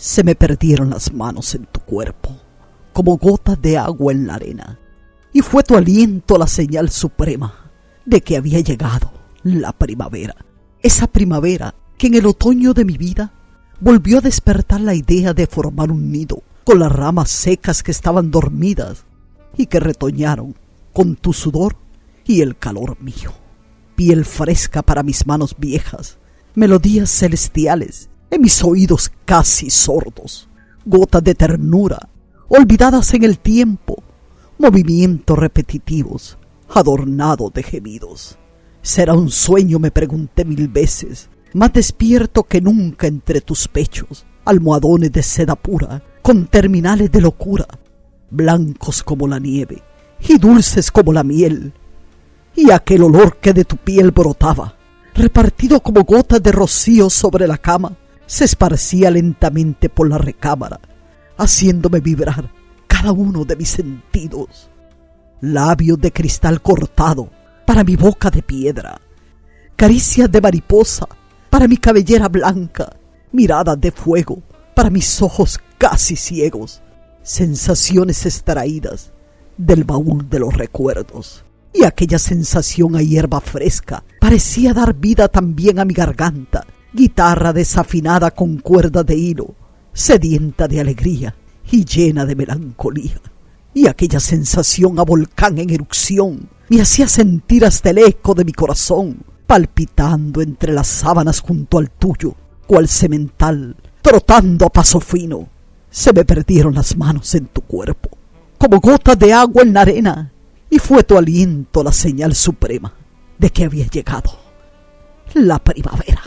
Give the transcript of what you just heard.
Se me perdieron las manos en tu cuerpo, como gotas de agua en la arena, y fue tu aliento la señal suprema de que había llegado la primavera. Esa primavera que en el otoño de mi vida volvió a despertar la idea de formar un nido con las ramas secas que estaban dormidas y que retoñaron con tu sudor y el calor mío. Piel fresca para mis manos viejas, melodías celestiales en mis oídos casi sordos, gotas de ternura olvidadas en el tiempo, movimientos repetitivos adornados de gemidos. Será un sueño, me pregunté mil veces, más despierto que nunca entre tus pechos, almohadones de seda pura, con terminales de locura, blancos como la nieve y dulces como la miel, y aquel olor que de tu piel brotaba, repartido como gotas de rocío sobre la cama, se esparcía lentamente por la recámara, haciéndome vibrar cada uno de mis sentidos. Labios de cristal cortado para mi boca de piedra, caricias de mariposa para mi cabellera blanca, miradas de fuego para mis ojos casi ciegos, sensaciones extraídas del baúl de los recuerdos. Y aquella sensación a hierba fresca parecía dar vida también a mi garganta, guitarra desafinada con cuerda de hilo, sedienta de alegría y llena de melancolía. Y aquella sensación a volcán en erupción me hacía sentir hasta el eco de mi corazón, palpitando entre las sábanas junto al tuyo, cual semental, trotando a paso fino. Se me perdieron las manos en tu cuerpo, como gotas de agua en la arena, y fue tu aliento la señal suprema de que había llegado la primavera.